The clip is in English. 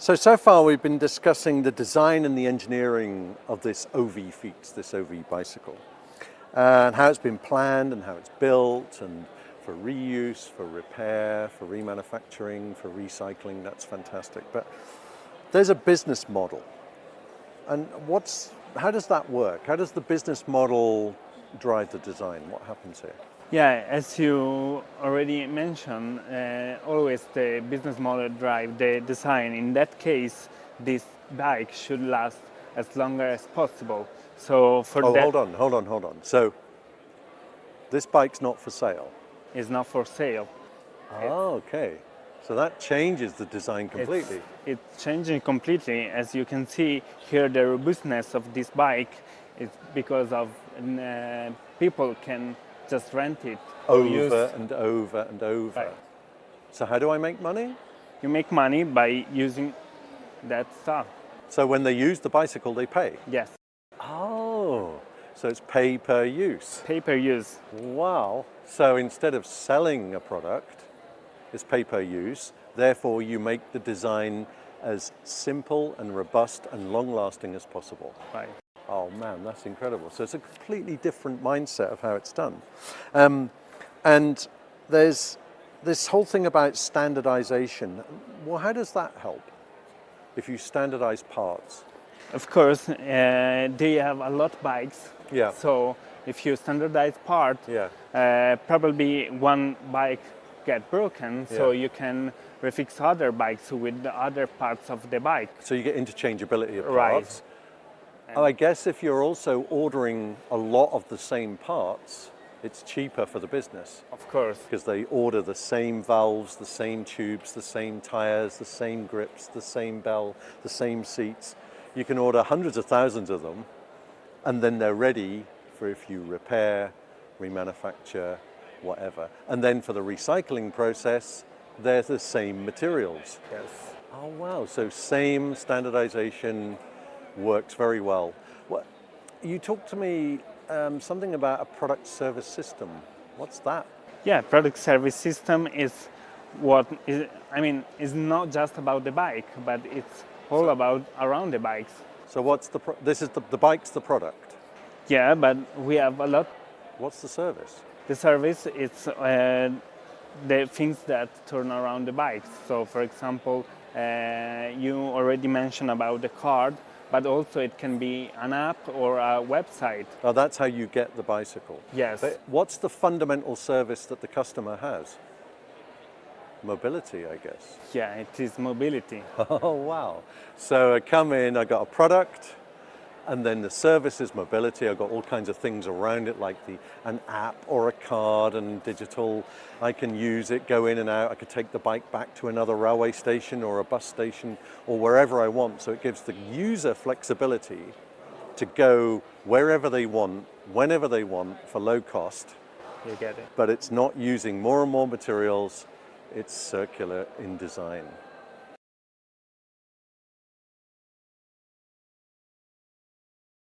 So, so far we've been discussing the design and the engineering of this OV-fiets, this OV bicycle, and how it's been planned and how it's built and for reuse, for repair, for remanufacturing, for recycling, that's fantastic. But there's a business model. And what's, how does that work? How does the business model drive the design? What happens here? Yeah, as you already mentioned, uh, always the business model drive the design. In that case, this bike should last as long as possible. So for oh, that, hold on, hold on, hold on. So this bike's not for sale. It's not for sale. Oh, okay. So that changes the design completely. It's, it's changing completely. As you can see here, the robustness of this bike is because of uh, people can just rent it. Over and over and over. Right. So how do I make money? You make money by using that stuff. So when they use the bicycle, they pay? Yes. Oh, so it's pay per use. Pay per use. Wow. So instead of selling a product, it's pay per use. Therefore, you make the design as simple and robust and long lasting as possible. Right. Oh man, that's incredible. So it's a completely different mindset of how it's done. Um, and there's this whole thing about standardization. Well, how does that help if you standardize parts? Of course, uh, they have a lot of bikes. Yeah. So if you standardize part, Yeah. uh, probably one bike get broken, so you can refix other bikes with the other parts of the bike. So you get interchangeability of parts. Right. Oh, I guess if you're also ordering a lot of the same parts, it's cheaper for the business Of course. because they order the same valves, the same tubes, the same tires, the same grips, the same bell, the same seats. You can order hundreds of thousands of them and then they're ready for if you repair, remanufacture, whatever. And then for the recycling process, they're the same materials. Yes. Oh wow, so same standardization works very well. What, you talked to me um, something about a product service system. What's that? Yeah, product service system is what is, I mean, it's not just about the bike, but it's all about around the bikes. So what's the, pro- this is the, the bike's the product. Yeah, but we have a lot. What's the service? The service is uh, the things that turn around the bikes. So, for example, uh, you already mentioned about the card, but also it can be an app or a website. Oh, that's how you get the bicycle. Yes. But what's the fundamental service that the customer has? Mobility, I guess. Yeah, it is mobility. Oh, wow. So I come in, I got a product, and then the services, mobility. I've got all kinds of things around it, like the, an app or a card and digital. I can use it, go in and out. I could take the bike back to another railway station or a bus station or wherever I want. So it gives the user flexibility to go wherever they want, whenever they want for low cost, You get it. but it's not using more and more materials. It's circular in design.